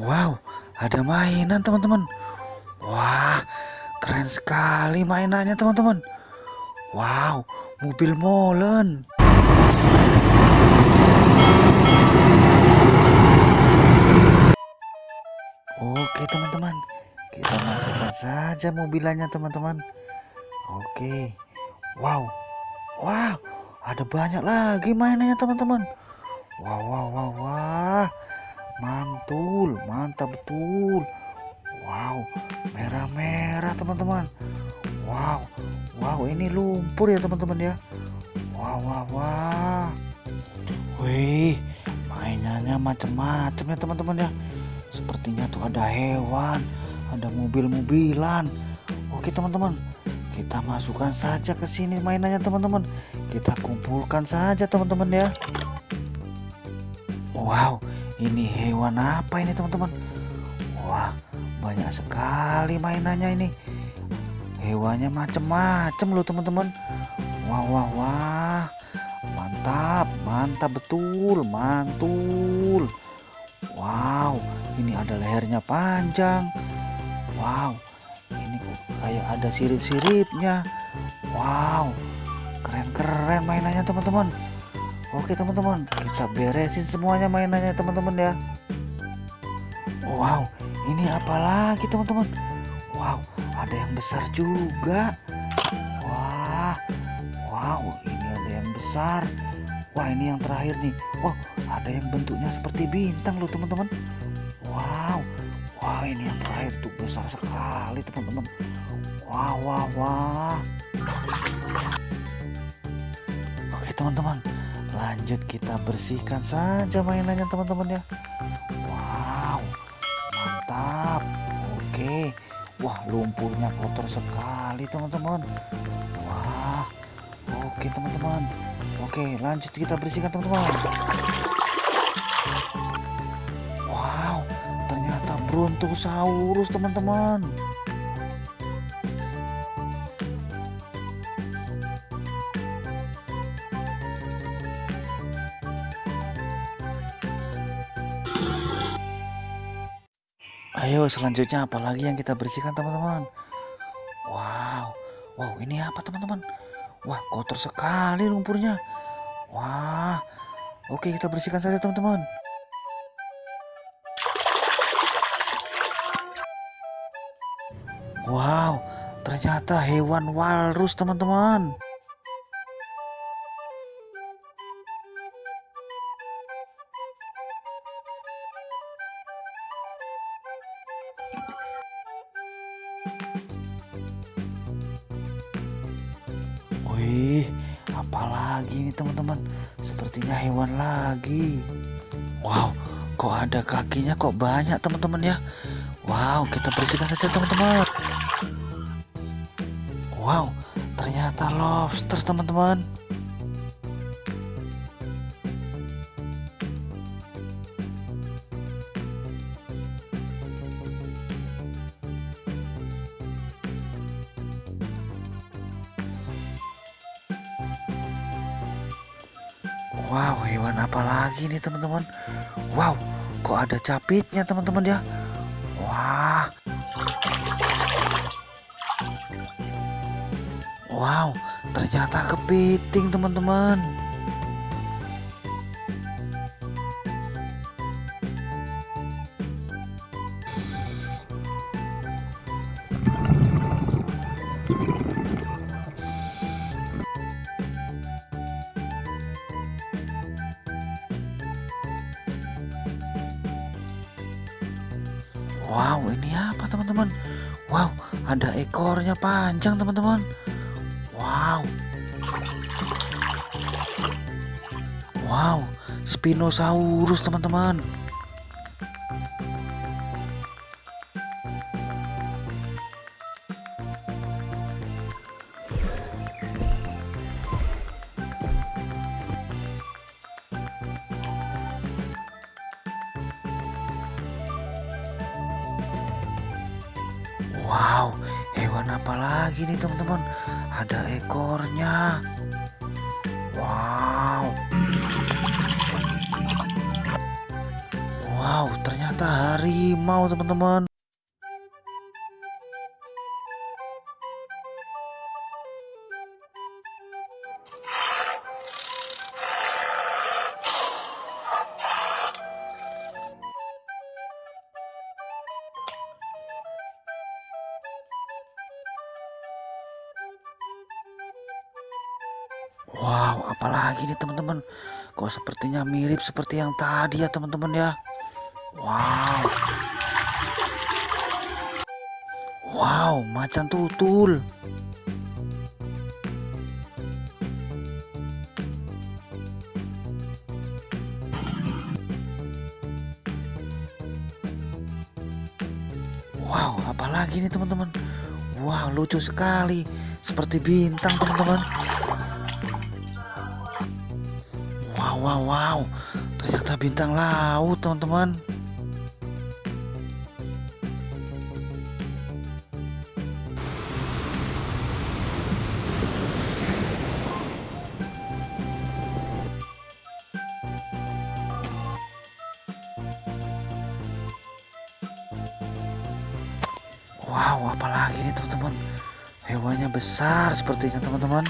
Wow, ada mainan teman-teman. Wah, keren sekali mainannya teman-teman. Wow, mobil molen. Oke teman-teman, kita masukkan saja mobilannya teman-teman. Oke, wow, wow, ada banyak lagi mainannya teman-teman. Wow, wow, wow, wah, mantul, mantap betul. Wow, merah-merah teman-teman. Wow, wow, ini lumpur ya teman-teman ya. Wow, wow, wow. Wih, mainannya macam-macam ya teman-teman ya. Sepertinya tuh ada hewan, ada mobil-mobilan. Oke teman-teman, kita masukkan saja ke sini mainannya teman-teman. Kita kumpulkan saja teman-teman ya. Wow, ini hewan apa ini teman-teman? Wah, banyak sekali mainannya ini. Hewannya macam-macam loh teman-teman. Wah, wah, wah. Mantap, mantap betul, mantul. Wow, ini ada lehernya panjang. Wow, ini kayak ada sirip-siripnya. Wow, keren-keren mainannya teman-teman. Oke teman-teman, kita beresin semuanya mainannya teman-teman ya. Wow, ini apa lagi teman-teman? Wow, ada yang besar juga. Wah, wow, ini ada yang besar. Wah, ini yang terakhir nih. Oh, ada yang bentuknya seperti bintang loh teman-teman. Wow, wah ini yang terakhir tuh besar sekali teman-teman. Wah, wah, wah. Oke teman-teman, lanjut kita bersihkan saja mainannya teman-teman ya. Wow, mantap. Oke, wah lumpurnya kotor sekali teman-teman. Wah, oke teman-teman. Oke, lanjut kita bersihkan teman-teman. Wow, ternyata brontosaurus teman-teman. Ayo selanjutnya apalagi yang kita bersihkan teman-teman. Wow, wow ini apa teman-teman? Wah kotor sekali lumpurnya. Wah, oke kita bersihkan saja teman-teman. Wow, ternyata hewan walrus teman-teman. Wih, apalagi ini teman-teman? Sepertinya hewan lagi. Wow, kok ada kakinya kok banyak teman-teman ya? Wow, kita bersihkan saja teman-teman. Wow, ternyata lobster teman-teman. Wow, hewan apa lagi nih teman-teman? Wow, kok ada capitnya teman-teman ya? Wah. Wow, ternyata kepiting teman-teman. Ada ekornya panjang teman-teman. Wow. Wow, Spinosaurus teman-teman. Wow, hewan apa lagi nih teman-teman? Ada ekornya. Wow. Wow, ternyata harimau teman-teman. Wow, apalagi nih teman-teman. Kok sepertinya mirip seperti yang tadi ya teman-teman ya. Wow. Wow, macan tutul. Wow, apalagi nih teman-teman. Wow, lucu sekali. Seperti bintang teman-teman. Wow, wow. Ternyata bintang laut, teman-teman. Wow, apalagi nih teman-teman. Hewannya besar sepertinya teman-teman.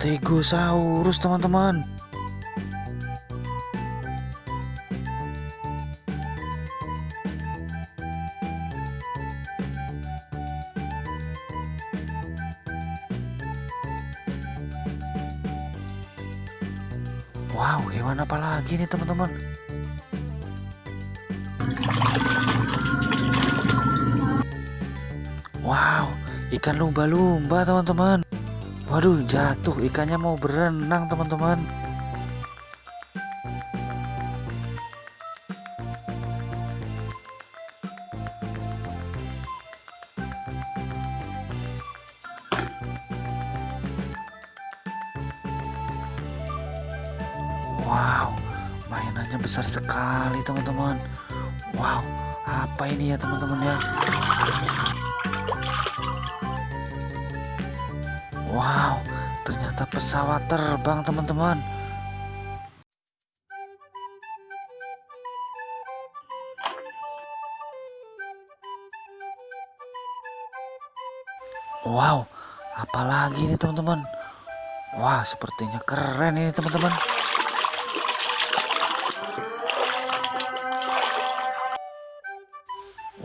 Stegosaurus teman-teman. Wow, hewan apa lagi nih teman-teman? Wow, ikan lumba-lumba teman-teman. Waduh, jatuh ikannya mau berenang teman-teman. Wow, mainannya besar sekali teman-teman. Wow, apa ini ya teman-teman ya? Wow, ternyata pesawat terbang teman-teman. Wow, apalagi ini teman-teman? Wah, sepertinya keren ini teman-teman.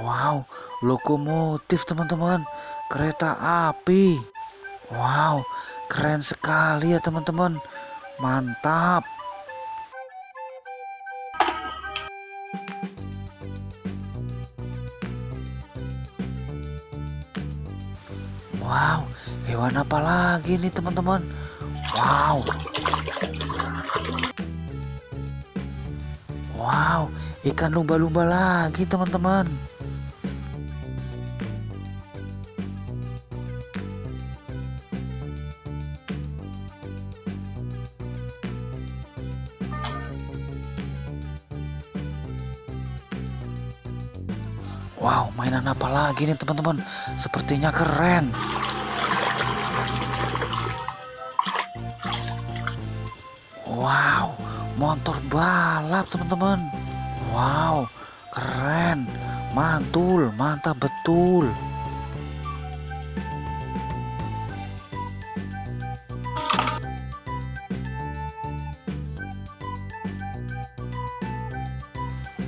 Wow, lokomotif teman-teman, kereta api. Wow, keren sekali ya teman-teman. Mantap. Wow, hewan apa lagi nih teman-teman? Wow. Wow, ikan lumba-lumba lagi teman-teman. Wow, mainan apa lagi nih teman-teman? Sepertinya keren. Wow, motor balap teman-teman. Wow, keren. Mantul, mantap betul.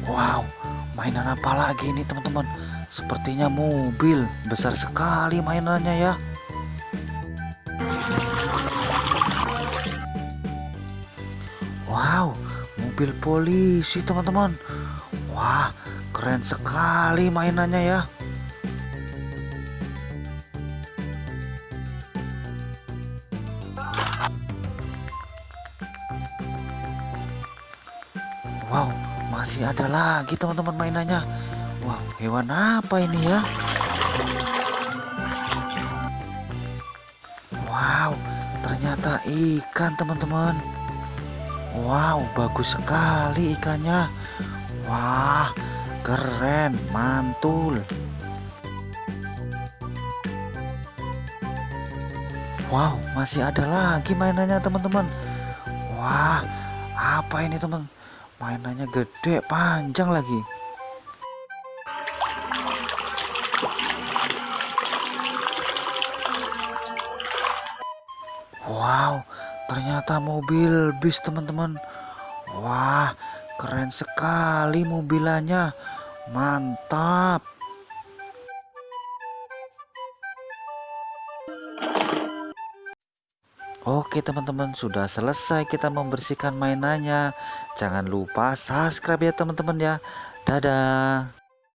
Wow, mainan apa lagi nih teman-teman? Sepertinya mobil besar sekali mainannya ya. Wow, mobil polisi teman-teman. Wah, keren sekali mainannya ya. Masih ada lagi teman-teman mainannya. Wow, hewan apa ini ya? Wow, ternyata ikan teman-teman. Wow, bagus sekali ikannya. Wah, keren, mantul. Wow, masih ada lagi mainannya teman-teman. Wah, apa ini teman? Mainannya gede, panjang lagi. Wow, ternyata mobil bis teman-teman. Wah, keren sekali mobilannya. Mantap. Oke teman-teman sudah selesai kita membersihkan mainannya. Jangan lupa subscribe ya teman-teman ya. Dadah